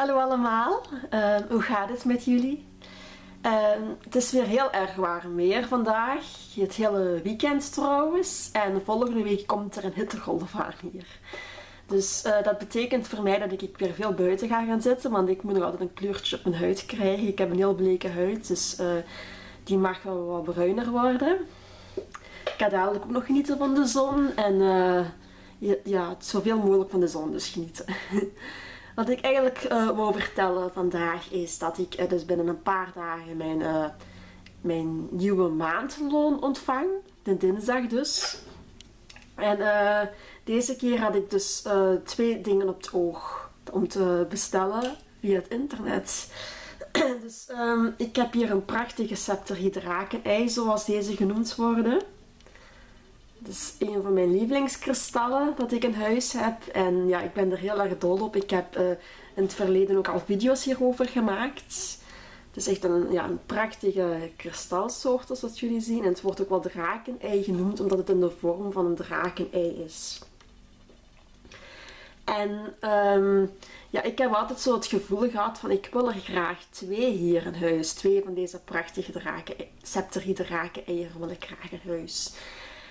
Hallo allemaal, Ehm, hoe gaat het met jullie? Ehm, het is weer heel erg warm weer vandaag, het hele weekend trouwens. En volgende week komt er een hittegolf aan hier. Dus eh, dat betekent voor mij dat ik weer veel buiten ga gaan zitten, want ik moet nog altijd een kleurtje op mijn huid krijgen. Ik heb een heel bleke huid, dus eh, die mag wel wat bruiner worden. Ik ga dadelijk ook nog genieten van de zon en eh, ja, ja, zoveel mogelijk van de zon dus genieten. Wat ik eigenlijk eh, wou vertellen vandaag is dat ik eh, dus binnen een paar dagen mijn, eh, mijn nieuwe maandloon ontvang. De dinsdag dus. En deze keer had ik dus twee dingen op het oog om te bestellen via het internet. dus ehm, ik heb hier een prachtige septerhydraken-ei, zoals deze genoemd worden. Het is een van mijn lievelingskristallen dat ik in huis heb. En ja, ik ben er heel erg dol op. Ik heb eh, in het verleden ook al video's hierover gemaakt. Het is echt een, ja, een prachtige kristalsoort zoals jullie zien. En het wordt ook wel drakenei genoemd omdat het in de vorm van een drakenei is. En ehm, ja, ik heb altijd zo het gevoel gehad van ik wil er graag twee hier in huis. Twee van deze prachtige draken, eieren wil ik graag in huis.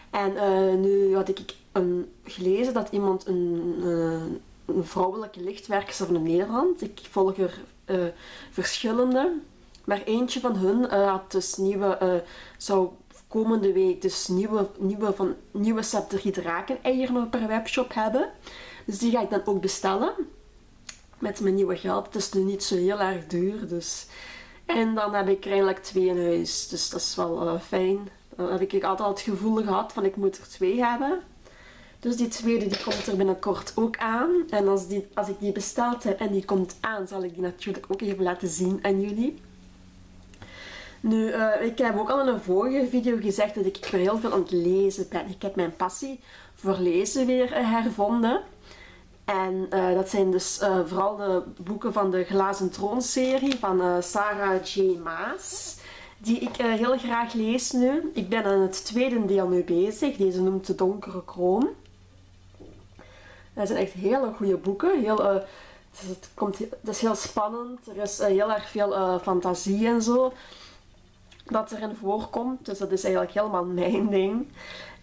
En eh, nu had ik een, gelezen dat iemand een, eh, vrouwelijke lichtwerkster van Nederland, ik volg er eh, verschillende, maar eentje van hun had dus nieuwe, zou komende week dus nieuwe, nieuwe, van, nieuwe eieren op haar webshop hebben. Dus die ga ik dan ook bestellen. Met mijn nieuwe geld. Het is nu niet zo heel erg duur. Dus. En dan heb ik er eigenlijk twee in huis. Dus dat is wel fijn. Dan heb ik altijd het gevoel gehad van ik moet er twee hebben. Dus die tweede die komt er binnenkort ook aan. En als, die, als ik die besteld heb en die komt aan, zal ik die natuurlijk ook even laten zien aan jullie. Nu, uh, ik heb ook al in een vorige video gezegd dat ik weer heel veel aan het lezen ben. Ik heb mijn passie voor lezen weer uh, hervonden. En uh, dat zijn dus vooral de boeken van de Glazen Troon serie van Sarah J. Maas die ik uh, heel graag lees nu. Ik ben aan het tweede deel nu bezig. Deze noemt De Donkere Kroon. Dat zijn echt hele goede boeken. Heel, uh, het, komt, het is heel spannend. Er is uh, heel erg veel fantasie en zo dat erin voorkomt. Dus dat is eigenlijk helemaal mijn ding.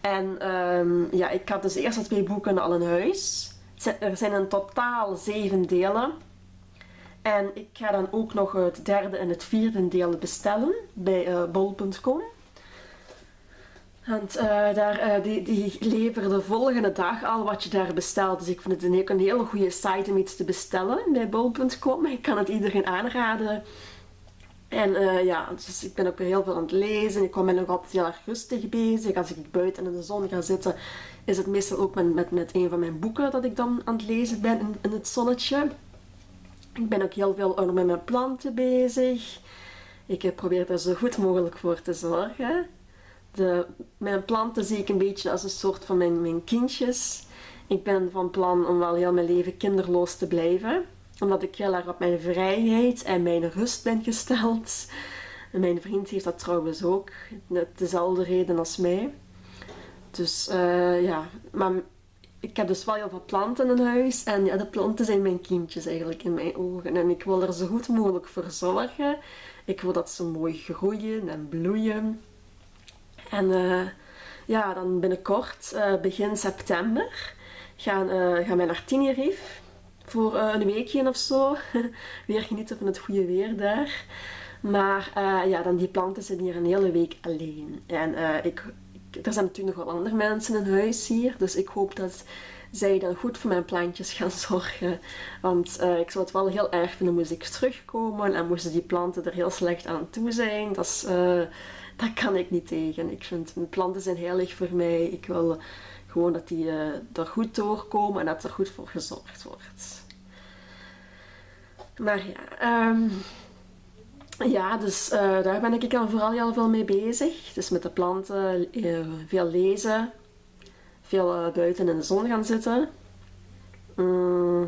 En um, ja, ik had dus de eerste twee boeken al in huis. Er zijn in totaal zeven delen. En ik ga dan ook nog het derde en het vierde deel bestellen bij uh, bol.com. Want uh, daar, uh, die, die leveren de volgende dag al wat je daar bestelt. Dus ik vind het een, een hele goede site om iets te bestellen bij bol.com. Ik kan het iedereen aanraden. En ja, dus ik ben ook weer heel veel aan het lezen. Ik ben ook altijd heel erg rustig bezig. Als ik buiten in de zon ga zitten, is het meestal ook met, met, met een van mijn boeken dat ik dan aan het lezen ben in, in het zonnetje. Ik ben ook heel veel met mijn planten bezig. Ik probeer er zo goed mogelijk voor te zorgen. De, mijn planten zie ik een beetje als een soort van mijn, mijn kindjes. Ik ben van plan om wel heel mijn leven kinderloos te blijven. Omdat ik heel erg op mijn vrijheid en mijn rust ben gesteld. En mijn vriend heeft dat trouwens ook. Dezelfde reden als mij. Dus uh, ja, maar ik heb dus wel heel veel planten in huis. En ja, de planten zijn mijn kindjes eigenlijk in mijn ogen. En ik wil er zo goed mogelijk voor zorgen. Ik wil dat ze mooi groeien en bloeien. En uh, ja, dan binnenkort, uh, begin september, gaan, uh, gaan wij naar Tenerife. Voor een weekje of zo. Weer genieten van het goede weer daar. Maar ja, dan die planten zijn hier een hele week alleen. En ik, er zijn natuurlijk nog wel andere mensen in huis hier. Dus ik hoop dat zij dan goed voor mijn plantjes gaan zorgen. Want uh, ik zou het wel heel erg vinden moest ik terugkomen. En moesten die planten er heel slecht aan toe zijn. Dat, is, uh, dat kan ik niet tegen. Ik vind mijn planten zijn heilig voor mij. Ik wil gewoon dat die uh, er goed doorkomen en dat er goed voor gezorgd wordt. Maar ja, um, ja, dus uh, daar ben ik al vooral heel veel mee bezig. Dus met de planten, uh, veel lezen, veel uh, buiten in de zon gaan zitten. Mm,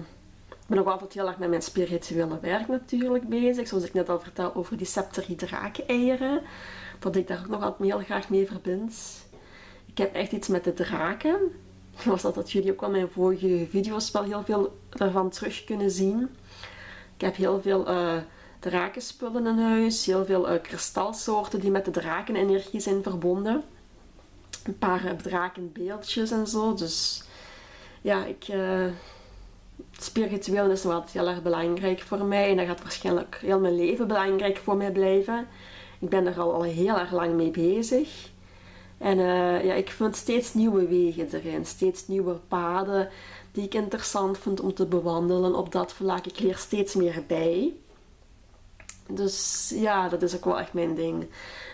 ik ben ook altijd heel erg met mijn spirituele werk natuurlijk bezig. Zoals ik net al vertel over die septerie draken-eieren. Dat ik daar ook nog altijd heel graag mee verbind. Ik heb echt iets met de draken. Was dat dat jullie ook al mijn vorige video's wel heel veel daarvan terug kunnen zien. Ik heb heel veel drakenspullen in huis, heel veel uh, kristalsoorten die met de drakenenergie zijn verbonden. Een paar drakenbeeldjes en zo. Dus ja, ik, spiritueel is wat heel erg belangrijk voor mij. En dat gaat waarschijnlijk heel mijn leven belangrijk voor mij blijven. Ik ben er al, al heel erg lang mee bezig. En ja, ik vind steeds nieuwe wegen erin, steeds nieuwe paden die ik interessant vind om te bewandelen op dat vlak. Ik leer steeds meer bij. Dus ja, dat is ook wel echt mijn ding.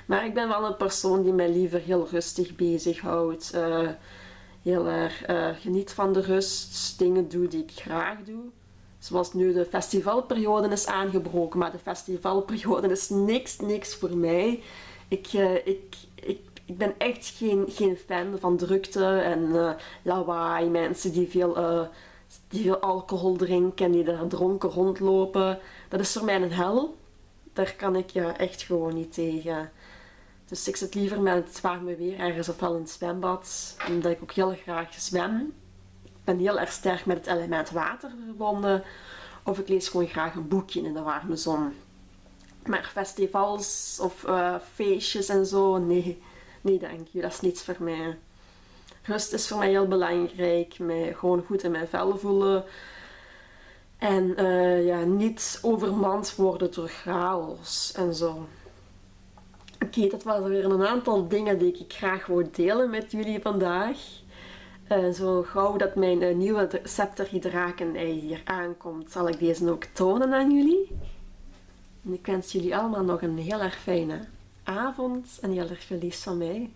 Maar ik ben wel een persoon die mij liever heel rustig bezighoudt. Uh, heel erg uh, geniet van de rust, dingen doe die ik graag doe. Zoals nu de festivalperiode is aangebroken, maar de festivalperiode is niks, niks voor mij. Ik, uh, ik, ik, ben echt geen, geen fan van drukte en lawaai. Mensen die veel, die veel alcohol drinken en die daar dronken rondlopen. Dat is voor mij een hel. Daar kan ik ja, echt gewoon niet tegen. Dus ik zit liever met het warme weer ergens ofwel in het zwembad, omdat ik ook heel graag zwem. Ik ben heel erg sterk met het element water verbonden. Of ik lees gewoon graag een boekje in de warme zon. Maar festivals of uh, feestjes en zo, nee, nee dank je, dat is niets voor mij. Rust is voor mij heel belangrijk, mij gewoon goed in mijn vel voelen. En uh, ja, niet overmand worden door chaos en zo. Oké, dat waren weer een aantal dingen die ik graag wou delen met jullie vandaag. Uh, zo gauw dat mijn uh, nieuwe scepterhydrakenei hier aankomt, zal ik deze ook tonen aan jullie. En ik wens jullie allemaal nog een heel erg fijne avond en heel erg veel van mij.